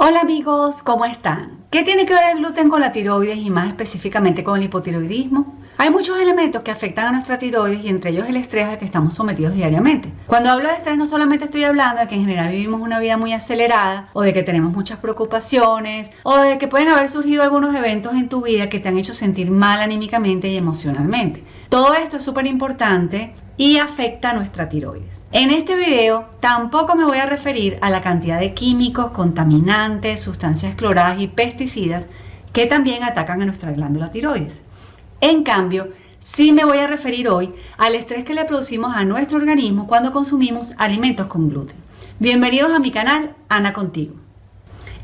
Hola amigos, ¿cómo están? ¿Qué tiene que ver el gluten con la tiroides y más específicamente con el hipotiroidismo? Hay muchos elementos que afectan a nuestra tiroides y entre ellos el estrés al que estamos sometidos diariamente. Cuando hablo de estrés no solamente estoy hablando de que en general vivimos una vida muy acelerada o de que tenemos muchas preocupaciones o de que pueden haber surgido algunos eventos en tu vida que te han hecho sentir mal anímicamente y emocionalmente. Todo esto es súper importante y afecta nuestra tiroides. En este video tampoco me voy a referir a la cantidad de químicos, contaminantes, sustancias cloradas y pesticidas que también atacan a nuestra glándula tiroides. En cambio, sí me voy a referir hoy al estrés que le producimos a nuestro organismo cuando consumimos alimentos con gluten. Bienvenidos a mi canal Ana Contigo.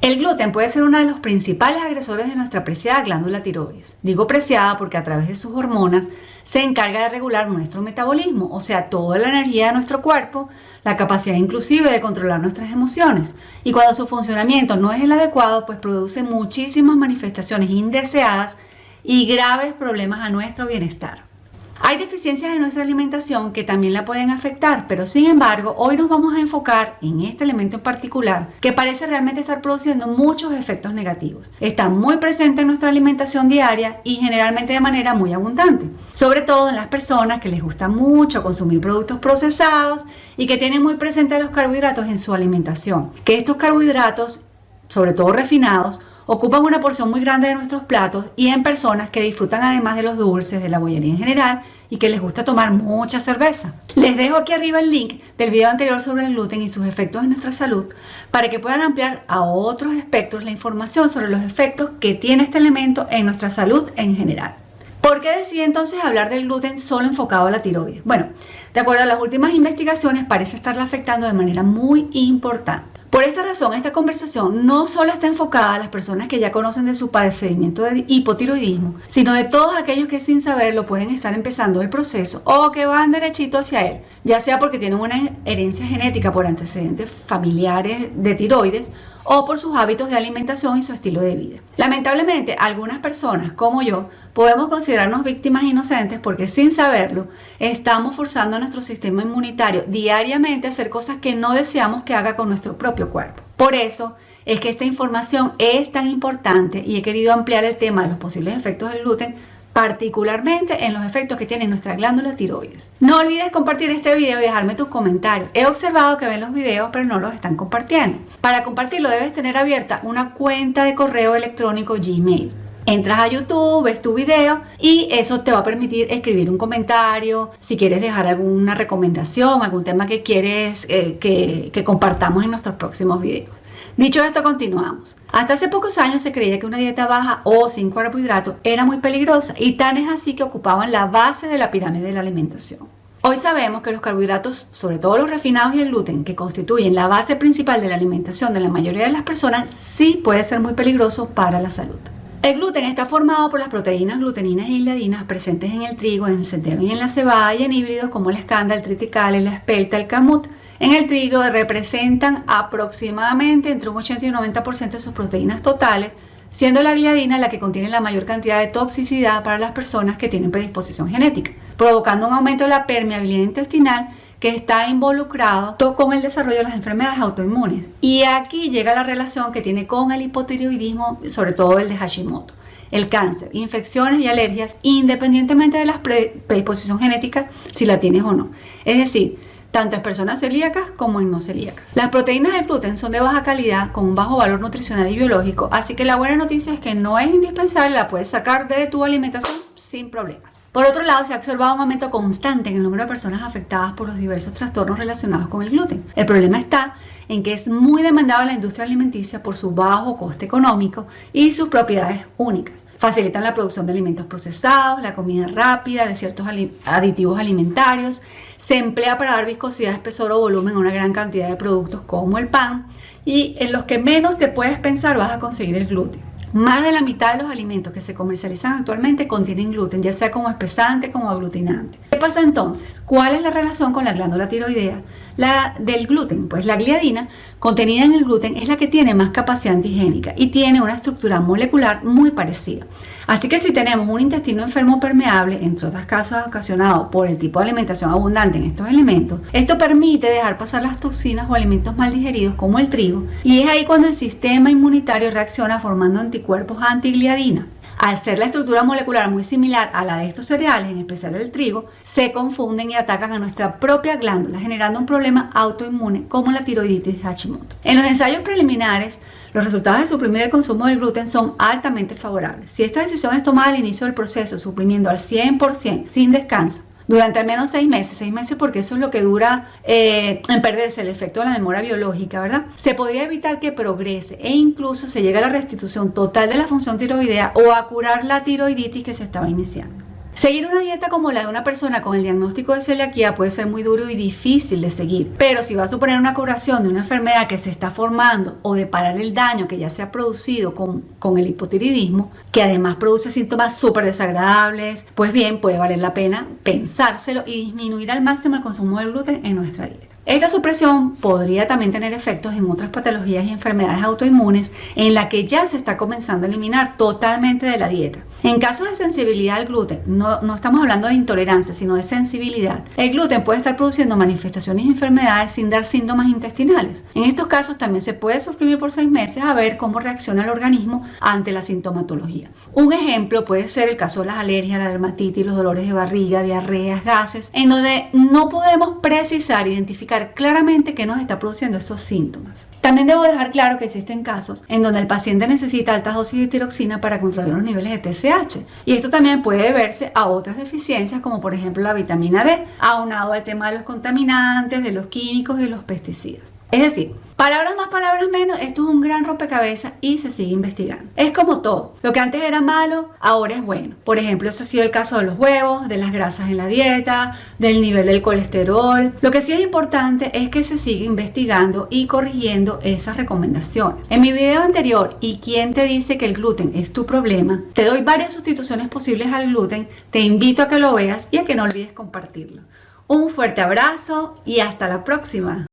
El gluten puede ser uno de los principales agresores de nuestra preciada glándula tiroides. Digo preciada porque a través de sus hormonas se encarga de regular nuestro metabolismo, o sea, toda la energía de nuestro cuerpo, la capacidad inclusive de controlar nuestras emociones. Y cuando su funcionamiento no es el adecuado, pues produce muchísimas manifestaciones indeseadas y graves problemas a nuestro bienestar. Hay deficiencias en nuestra alimentación que también la pueden afectar, pero sin embargo hoy nos vamos a enfocar en este elemento en particular que parece realmente estar produciendo muchos efectos negativos. Está muy presente en nuestra alimentación diaria y generalmente de manera muy abundante, sobre todo en las personas que les gusta mucho consumir productos procesados y que tienen muy presentes los carbohidratos en su alimentación. Que estos carbohidratos, sobre todo refinados, ocupan una porción muy grande de nuestros platos y en personas que disfrutan además de los dulces, de la bollería en general y que les gusta tomar mucha cerveza. Les dejo aquí arriba el link del video anterior sobre el gluten y sus efectos en nuestra salud para que puedan ampliar a otros espectros la información sobre los efectos que tiene este elemento en nuestra salud en general. ¿Por qué decidí entonces hablar del gluten solo enfocado a la tiroides? Bueno, de acuerdo a las últimas investigaciones parece estarla afectando de manera muy importante. Por esta razón, esta conversación no solo está enfocada a las personas que ya conocen de su padecimiento de hipotiroidismo, sino de todos aquellos que sin saberlo pueden estar empezando el proceso o que van derechito hacia él, ya sea porque tienen una herencia genética por antecedentes familiares de tiroides o por sus hábitos de alimentación y su estilo de vida. Lamentablemente, algunas personas, como yo, podemos considerarnos víctimas inocentes porque sin saberlo estamos forzando a nuestro sistema inmunitario diariamente a hacer cosas que no deseamos que haga con nuestro propio cuerpo. Por eso es que esta información es tan importante y he querido ampliar el tema de los posibles efectos del gluten particularmente en los efectos que tiene nuestra glándula tiroides. No olvides compartir este video y dejarme tus comentarios. He observado que ven los videos pero no los están compartiendo. Para compartirlo debes tener abierta una cuenta de correo electrónico Gmail. Entras a YouTube, ves tu video y eso te va a permitir escribir un comentario, si quieres dejar alguna recomendación, algún tema que quieres eh, que, que compartamos en nuestros próximos videos. Dicho esto, continuamos. Hasta hace pocos años se creía que una dieta baja o sin carbohidratos era muy peligrosa y tan es así que ocupaban la base de la pirámide de la alimentación. Hoy sabemos que los carbohidratos, sobre todo los refinados y el gluten, que constituyen la base principal de la alimentación de la mayoría de las personas, sí puede ser muy peligroso para la salud. El gluten está formado por las proteínas gluteninas y gliadinas presentes en el trigo, en el centeno y en la cebada y en híbridos como el escándalo, el triticale, la espelta, el camut, en el trigo representan aproximadamente entre un 80 y un 90% de sus proteínas totales, siendo la gliadina la que contiene la mayor cantidad de toxicidad para las personas que tienen predisposición genética, provocando un aumento de la permeabilidad intestinal que está involucrado con el desarrollo de las enfermedades autoinmunes. Y aquí llega la relación que tiene con el hipotiroidismo, sobre todo el de Hashimoto el cáncer, infecciones y alergias, independientemente de la predisposición genética, si la tienes o no. Es decir, tanto en personas celíacas como en no celíacas. Las proteínas del gluten son de baja calidad con un bajo valor nutricional y biológico, así que la buena noticia es que no es indispensable, la puedes sacar de tu alimentación sin problemas. Por otro lado, se ha observado un aumento constante en el número de personas afectadas por los diversos trastornos relacionados con el gluten. El problema está en que es muy demandado en la industria alimenticia por su bajo coste económico y sus propiedades únicas. Facilitan la producción de alimentos procesados, la comida rápida, de ciertos aditivos alimentarios. Se emplea para dar viscosidad, espesor o volumen a una gran cantidad de productos como el pan. Y en los que menos te puedes pensar vas a conseguir el gluten. Más de la mitad de los alimentos que se comercializan actualmente contienen gluten, ya sea como espesante como aglutinante. ¿Qué pasa entonces? ¿Cuál es la relación con la glándula tiroidea? La, del gluten. Pues la gliadina contenida en el gluten es la que tiene más capacidad antigénica y tiene una estructura molecular muy parecida. Así que si tenemos un intestino enfermo permeable, entre otras casos ocasionado por el tipo de alimentación abundante en estos elementos, esto permite dejar pasar las toxinas o alimentos mal digeridos como el trigo y es ahí cuando el sistema inmunitario reacciona formando anticuerpos antigliadina. Al ser la estructura molecular muy similar a la de estos cereales, en especial el trigo, se confunden y atacan a nuestra propia glándula, generando un problema autoinmune como la tiroiditis de Hashimoto. En los ensayos preliminares, los resultados de suprimir el consumo del gluten son altamente favorables. Si esta decisión es tomada al inicio del proceso, suprimiendo al 100% sin descanso, durante al menos seis meses, seis meses porque eso es lo que dura eh, en perderse el efecto de la memoria biológica, ¿verdad? Se podría evitar que progrese e incluso se llegue a la restitución total de la función tiroidea o a curar la tiroiditis que se estaba iniciando. Seguir una dieta como la de una persona con el diagnóstico de celiaquía puede ser muy duro y difícil de seguir, pero si va a suponer una curación de una enfermedad que se está formando o de parar el daño que ya se ha producido con, el hipotiroidismo, que además produce síntomas súper desagradables, pues bien, puede valer la pena pensárselo y disminuir al máximo el consumo del gluten en nuestra dieta. Esta supresión podría también tener efectos en otras patologías y enfermedades autoinmunes en la que ya se está comenzando a eliminar totalmente de la dieta. En casos de sensibilidad al gluten, no, no, estamos hablando de intolerancia, sino de sensibilidad, el gluten puede estar produciendo manifestaciones y enfermedades sin dar síntomas intestinales. En estos casos también se puede suprimir por seis meses a ver cómo reacciona el organismo ante la sintomatología. Un ejemplo puede ser el caso de las alergias, la dermatitis, los dolores de barriga, diarreas, gases, en donde no podemos precisar, identificar claramente qué nos está produciendo esos síntomas. También debo dejar claro que existen casos en donde el paciente necesita altas dosis de tiroxina para controlar los niveles de TSH y esto también puede deberse a otras deficiencias como por ejemplo la vitamina D, aunado al tema de los contaminantes, de los químicos y los pesticidas. Es decir, palabras más, palabras menos, esto es un gran rompecabezas y se sigue investigando. Es como todo, lo que antes era malo, ahora es bueno. Por ejemplo, ese ha sido el caso de los huevos, de las grasas en la dieta, del nivel del colesterol. Lo que sí es importante es que se siga investigando y corrigiendo esas recomendaciones. En mi video anterior, ¿y quién te dice que el gluten es tu problema? Te doy varias sustituciones posibles al gluten, te invito a que lo veas y a que no olvides compartirlo. Un fuerte abrazo y hasta la próxima.